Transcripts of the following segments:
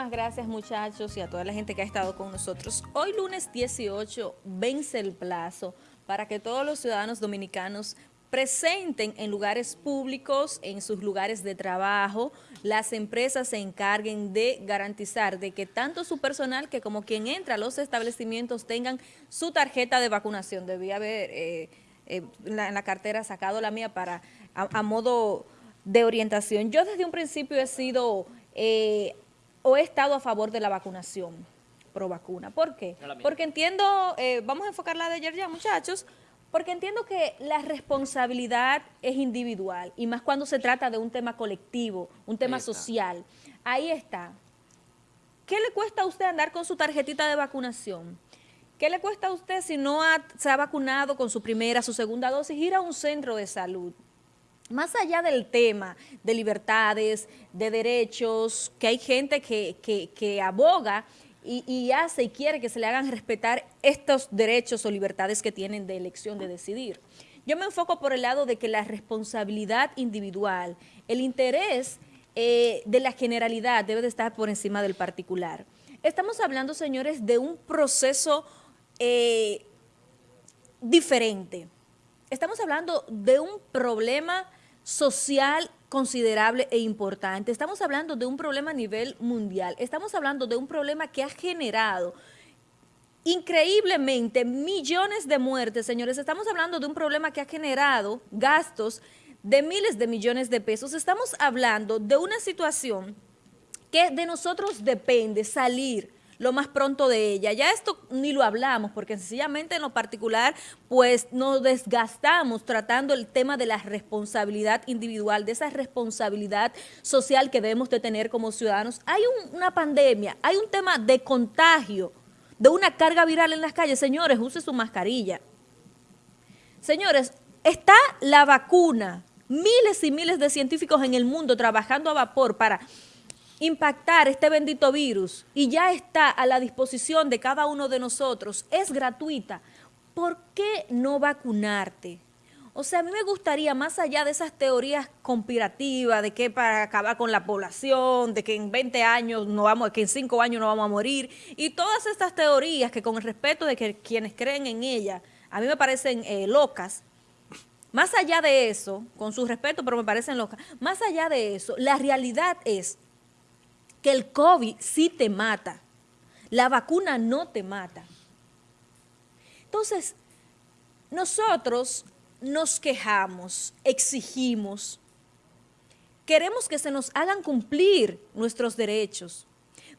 Muchísimas gracias muchachos y a toda la gente que ha estado con nosotros. Hoy lunes 18 vence el plazo para que todos los ciudadanos dominicanos presenten en lugares públicos, en sus lugares de trabajo, las empresas se encarguen de garantizar de que tanto su personal que como quien entra a los establecimientos tengan su tarjeta de vacunación. Debía haber eh, eh, en, la, cartera sacado la mía para a, modo de orientación. Yo desde un principio he sido eh, o he estado a favor de la vacunación pro vacuna. ¿Por qué? Porque entiendo, vamos a enfocar la de ayer ya muchachos, porque entiendo que la responsabilidad es individual y más cuando se trata de un tema colectivo, un tema social. Ahí está. ¿Qué le cuesta a usted andar con su tarjetita de vacunación? ¿Qué le cuesta a usted si no se ha vacunado con su primera, su segunda dosis, ir a un centro de salud? Más allá del tema de libertades, de derechos, que hay gente que, que, aboga y, hace y quiere que se le hagan respetar estos derechos o libertades que tienen de elección de decidir. Yo me enfoco por el lado de que la responsabilidad individual, el interés eh, de la generalidad debe de estar por encima del particular. Estamos hablando, señores, de un proceso eh, diferente. Estamos hablando de un problema social considerable e importante. Estamos hablando de un problema a nivel mundial. Estamos hablando de un problema que ha generado increíblemente millones de muertes, señores. Estamos hablando de un problema que ha generado gastos de miles de millones de pesos. Estamos hablando de una situación que de nosotros depende salir lo más pronto de ella. Ya esto ni lo hablamos, porque sencillamente en lo particular, pues nos desgastamos tratando el tema de la responsabilidad individual, de esa responsabilidad social que debemos de tener como ciudadanos. Hay una pandemia, hay un tema de contagio, de una carga viral en las calles. Señores, use su mascarilla. Señores, está la vacuna, miles y miles de científicos en el mundo trabajando a vapor para impactar este bendito virus y ya está a la disposición de cada uno de nosotros, es gratuita, ¿por qué no vacunarte? O sea, a mí me gustaría, más allá de esas teorías conspirativas, de que para acabar con la población, de que en 20 años no vamos, que en 5 años no vamos a morir, y todas estas teorías que con el respeto de que quienes creen en ellas, a mí me parecen eh, locas, más allá de eso, con su respeto, pero me parecen locas, más allá de eso, la realidad es que el COVID sí te mata. La vacuna no te mata. Entonces, nosotros nos quejamos, exigimos, queremos que se nos hagan cumplir nuestros derechos,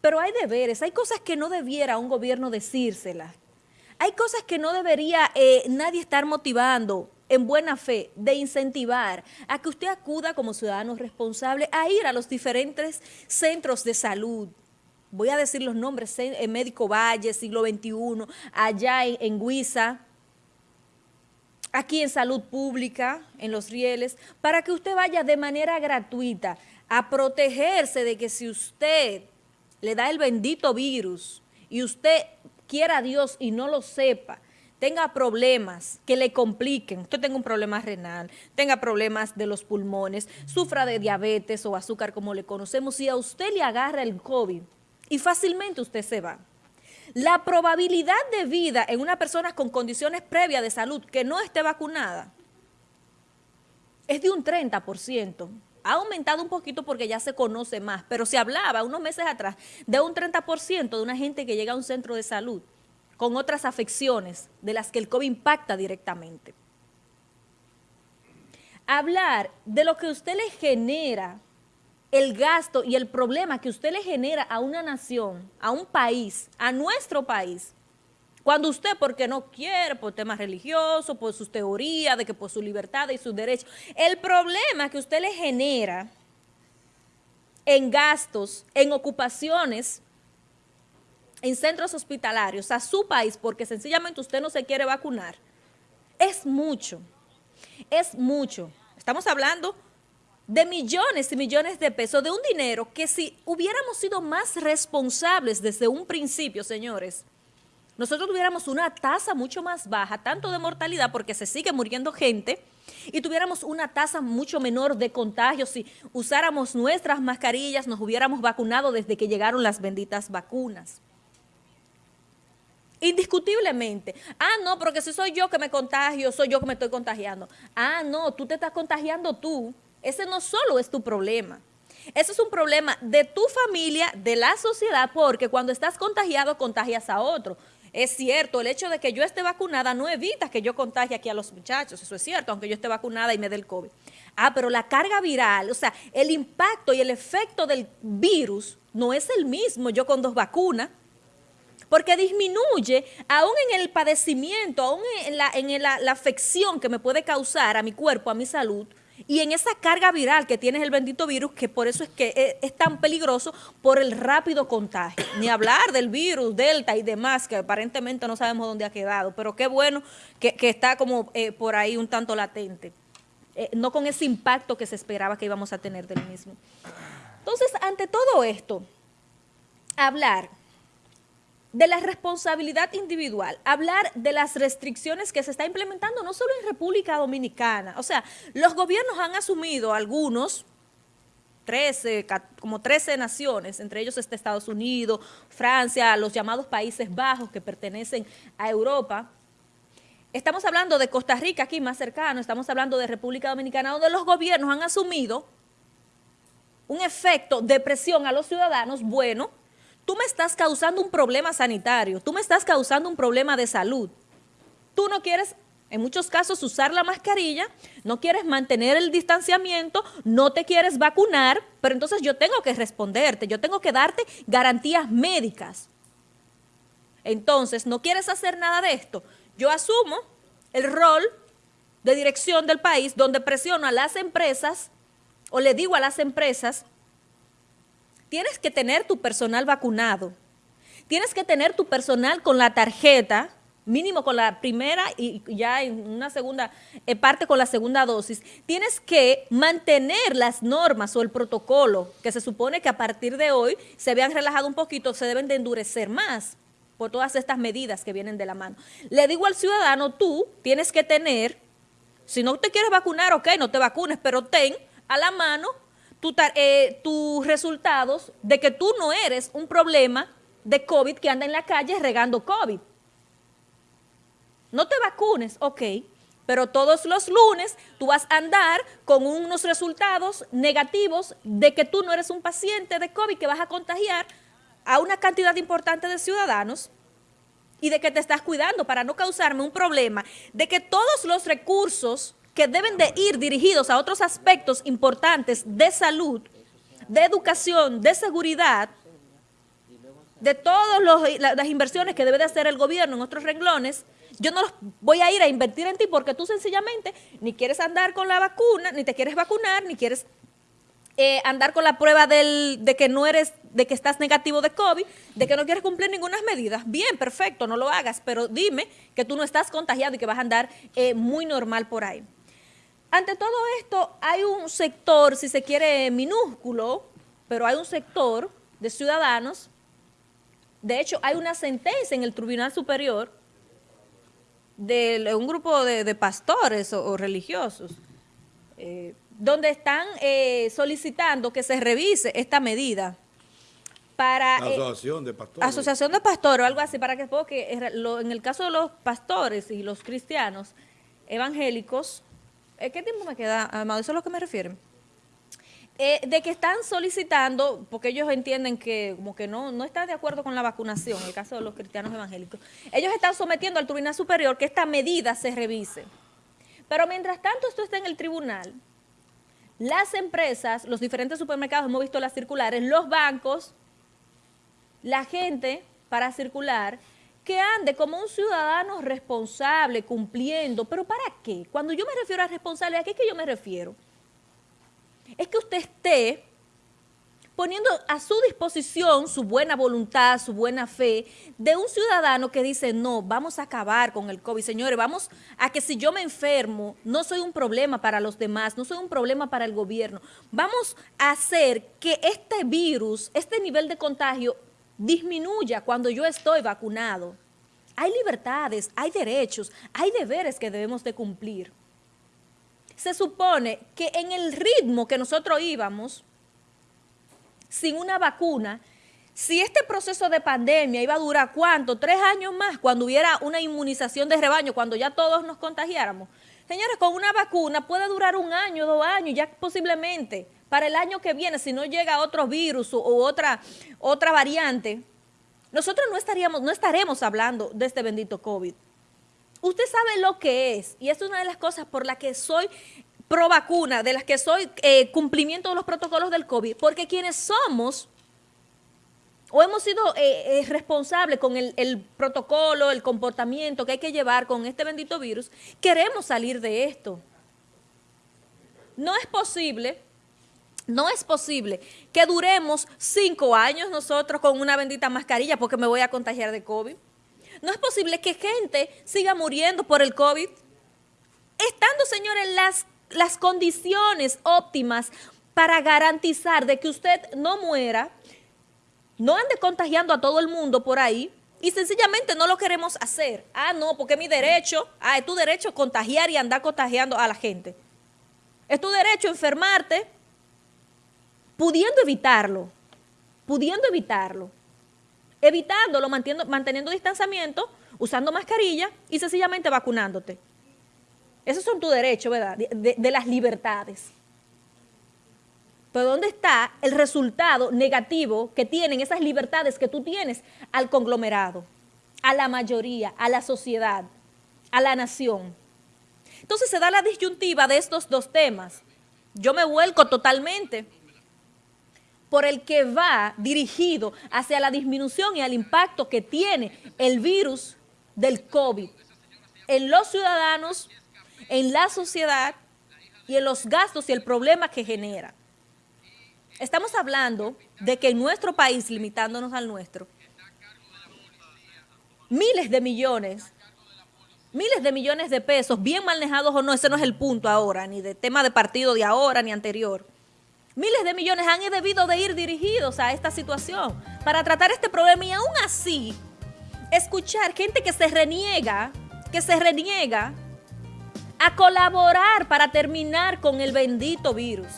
pero hay deberes, hay cosas que no debiera un gobierno decírselas, hay cosas que no debería eh, nadie estar motivando en buena fe de incentivar a que usted acuda como ciudadano responsable a ir a los diferentes centros de salud. Voy a decir los nombres, en Médico Valle, siglo XXI, allá en, en Huiza, aquí en Salud Pública, en Los Rieles, para que usted vaya de manera gratuita a protegerse de que si usted le da el bendito virus y usted quiera a Dios y no lo sepa, tenga problemas que le compliquen, usted tenga un problema renal, tenga problemas de los pulmones, sufra de diabetes o azúcar como le conocemos, si a usted le agarra el COVID y fácilmente usted se va. La probabilidad de vida en una persona con condiciones previas de salud que no esté vacunada es de un 30%. Ha aumentado un poquito porque ya se conoce más, pero se hablaba unos meses atrás de un 30% de una gente que llega a un centro de salud con otras afecciones de las que el COVID impacta directamente. Hablar de lo que usted le genera, el gasto y el problema que usted le genera a una nación, a un país, a nuestro país, cuando usted, porque no quiere, por temas religiosos, por sus teorías, de que por su libertad y sus derechos, el problema que usted le genera en gastos, en ocupaciones, en centros hospitalarios a su país porque sencillamente usted no se quiere vacunar, es mucho, es mucho. Estamos hablando de millones y millones de pesos, de un dinero que si hubiéramos sido más responsables desde un principio, señores, nosotros tuviéramos una tasa mucho más baja, tanto de mortalidad, porque se sigue muriendo gente, y tuviéramos una tasa mucho menor de contagios si usáramos nuestras mascarillas, nos hubiéramos vacunado desde que llegaron las benditas vacunas. Indiscutiblemente. Ah, no, porque si soy yo que me contagio, soy yo que me estoy contagiando. Ah, no, tú te estás contagiando tú. Ese no solo es tu problema. Ese es un problema de tu familia, de la sociedad, porque cuando estás contagiado, contagias a otro. Es cierto, el hecho de que yo esté vacunada no evita que yo contagie aquí a los muchachos, eso es cierto, aunque yo esté vacunada y me dé el COVID. Ah, pero la carga viral, o sea, el impacto y el efecto del virus no es el mismo yo con dos vacunas porque disminuye aún en el padecimiento, aún en, la, en la, afección que me puede causar a mi cuerpo, a mi salud, y en esa carga viral que tiene el bendito virus, que por eso es que es, tan peligroso por el rápido contagio. Ni hablar del virus, Delta y demás, que aparentemente no sabemos dónde ha quedado, pero qué bueno que, está como eh, por ahí un tanto latente. Eh, no con ese impacto que se esperaba que íbamos a tener del mismo. Entonces, ante todo esto, hablar de la responsabilidad individual, hablar de las restricciones que se está implementando no solo en República Dominicana, o sea, los gobiernos han asumido algunos, 13, como 13 naciones, entre ellos está Estados Unidos, Francia, los llamados Países Bajos que pertenecen a Europa. Estamos hablando de Costa Rica aquí más cercano, estamos hablando de República Dominicana, donde los gobiernos han asumido un efecto de presión a los ciudadanos bueno, tú me estás causando un problema sanitario, tú me estás causando un problema de salud. Tú no quieres, en muchos casos, usar la mascarilla, no quieres mantener el distanciamiento, no te quieres vacunar, pero entonces yo tengo que responderte, yo tengo que darte garantías médicas. Entonces, no quieres hacer nada de esto. Yo asumo el rol de dirección del país donde presiono a las empresas o le digo a las empresas tienes que tener tu personal vacunado, tienes que tener tu personal con la tarjeta, mínimo con la primera y ya en una segunda eh, parte con la segunda dosis, tienes que mantener las normas o el protocolo que se supone que a partir de hoy se vean relajado un poquito, se deben de endurecer más por todas estas medidas que vienen de la mano. Le digo al ciudadano, tú tienes que tener, si no te quieres vacunar, ok, no te vacunes, pero ten a la mano eh, tus resultados de que tú no eres un problema de COVID que anda en la calle regando COVID. No te vacunes, ok, pero todos los lunes tú vas a andar con unos resultados negativos de que tú no eres un paciente de COVID que vas a contagiar a una cantidad importante de ciudadanos y de que te estás cuidando para no causarme un problema, de que todos los recursos que deben de ir dirigidos a otros aspectos importantes de salud, de educación, de seguridad, de todas las inversiones que debe de hacer el gobierno en otros renglones, yo no los voy a ir a invertir en ti porque tú sencillamente ni quieres andar con la vacuna, ni te quieres vacunar, ni quieres eh, andar con la prueba de que no eres, de que estás negativo de COVID, de que no quieres cumplir ninguna medida. Bien, perfecto, no lo hagas, pero dime que tú no estás contagiado y que vas a andar eh, muy normal por ahí. Ante todo esto, hay un sector, si se quiere, minúsculo, pero hay un sector de ciudadanos, de hecho, hay una sentencia en el Tribunal Superior de un grupo de, pastores o, religiosos, eh, donde están eh, solicitando que se revise esta medida para... Eh, asociación de pastores. Asociación de pastores o algo así, para que, porque en el caso de los pastores y los cristianos evangélicos, ¿Qué tiempo me queda, Amado? Eso es lo que me refieren. Eh, de que están solicitando, porque ellos entienden que como que no, no están de acuerdo con la vacunación, en el caso de los cristianos evangélicos, ellos están sometiendo al Tribunal Superior que esta medida se revise. Pero mientras tanto esto está en el tribunal, las empresas, los diferentes supermercados, hemos visto las circulares, los bancos, la gente para circular, que ande como un ciudadano responsable, cumpliendo. ¿Pero para qué? Cuando yo me refiero a responsable, ¿a qué es que yo me refiero? Es que usted esté poniendo a su disposición su buena voluntad, su buena fe, de un ciudadano que dice, no, vamos a acabar con el COVID. Señores, vamos a que si yo me enfermo, no soy un problema para los demás, no soy un problema para el gobierno. Vamos a hacer que este virus, este nivel de contagio, disminuya cuando yo estoy vacunado. Hay libertades, hay derechos, hay deberes que debemos de cumplir. se supone que en el ritmo que nosotros íbamos, sin una vacuna, si este proceso de pandemia iba a durar cuánto, tres años más, cuando hubiera una inmunización de rebaño, cuando ya todos nos contagiáramos, señores, con una vacuna puede durar un año, dos años, ya posiblemente para el año que viene, si no llega otro virus o, otra, otra variante, nosotros no, estaríamos, no estaremos hablando de este bendito COVID. Usted sabe lo que es, y es una de las cosas por las que soy pro vacuna, de las que soy eh, cumplimiento de los protocolos del COVID, porque quienes somos o hemos sido eh, eh, responsables con el, el, protocolo, el comportamiento que hay que llevar con este bendito virus, queremos salir de esto. No es posible, no es posible que duremos cinco años nosotros con una bendita mascarilla porque me voy a contagiar de COVID. No es posible que gente siga muriendo por el COVID. Estando, señores, las, las condiciones óptimas para garantizar de que usted no muera, no ande contagiando a todo el mundo por ahí y sencillamente no lo queremos hacer. Ah, no, porque es mi derecho, ah, es tu derecho contagiar y andar contagiando a la gente. Es tu derecho enfermarte pudiendo evitarlo, pudiendo evitarlo, evitándolo, manteniendo, manteniendo distanciamiento, usando mascarilla y sencillamente vacunándote. Esos son tus derechos, ¿verdad? de, de las libertades. Pero ¿dónde está el resultado negativo que tienen esas libertades que tú tienes al conglomerado, a la mayoría, a la sociedad, a la nación? Entonces se da la disyuntiva de estos dos temas. Yo me vuelco totalmente por el que va dirigido hacia la disminución y al impacto que tiene el virus del COVID en los ciudadanos, en la sociedad y en los gastos y el problema que genera. Estamos hablando de que en nuestro país, limitándonos al nuestro, miles de millones, miles de millones de pesos, bien manejados o no, ese no es el punto ahora, ni de tema de partido de ahora ni anterior. Miles de millones han debido de ir dirigidos a esta situación para tratar este problema y aún así escuchar gente que se reniega, que se reniega a colaborar para terminar con el bendito virus.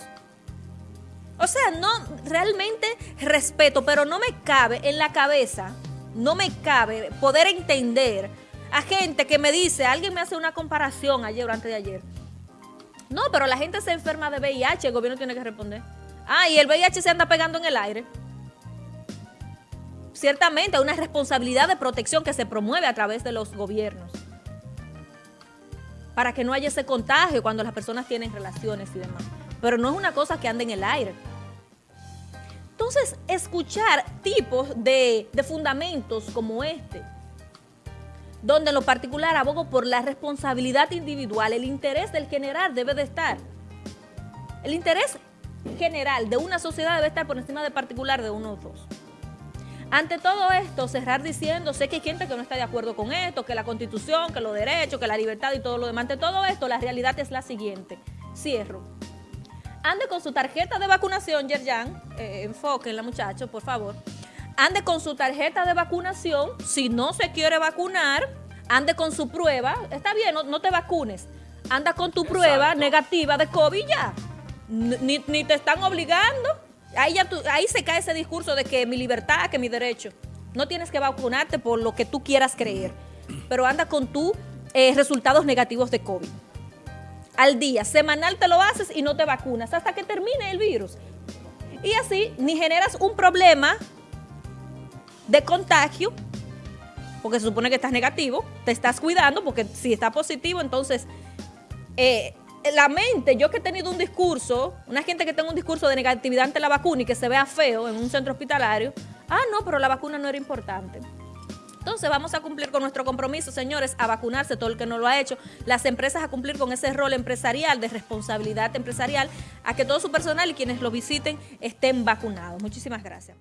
O sea, no, realmente respeto, pero no me cabe en la cabeza, no me cabe poder entender a gente que me dice, alguien me hace una comparación ayer o antes de ayer. No, pero la gente se enferma de VIH, el gobierno tiene que responder. Ah, y el VIH se anda pegando en el aire. Ciertamente una responsabilidad de protección que se promueve a través de los gobiernos para que no haya ese contagio cuando las personas tienen relaciones y demás pero no es una cosa que ande en el aire. Entonces, escuchar tipos de, de fundamentos como este, donde en lo particular abogo por la responsabilidad individual, el interés del general debe de estar. El interés general de una sociedad debe estar por encima del particular de unos dos. Ante todo esto, cerrar diciendo, sé que hay gente que no está de acuerdo con esto, que la constitución, que los derechos, que la libertad y todo lo demás. Ante todo esto, la realidad es la siguiente. Cierro ande con su tarjeta de vacunación, Yerjan, eh, enfoquen la muchacho, por favor. Ande con su tarjeta de vacunación, si no se quiere vacunar, ande con su prueba, está bien, no, te vacunes, anda con tu prueba negativa de COVID ya, ni, te están obligando, ahí, ya ahí se cae ese discurso de que mi libertad, que mi derecho, no tienes que vacunarte por lo que tú quieras creer, pero anda con tus eh, resultados negativos de COVID. Al día. Semanal te lo haces y no te vacunas hasta que termine el virus. Y así ni generas un problema de contagio, porque se supone que estás negativo, te estás cuidando, porque si está positivo, entonces eh, la mente, yo que he tenido un discurso, una gente que tenga un discurso de negatividad ante la vacuna y que se vea feo en un centro hospitalario, ah, no, pero la vacuna no era importante. Entonces vamos a cumplir con nuestro compromiso, señores, a vacunarse todo el que no lo ha hecho, las empresas a cumplir con ese rol empresarial, de responsabilidad empresarial, a que todo su personal y quienes lo visiten estén vacunados. Muchísimas gracias.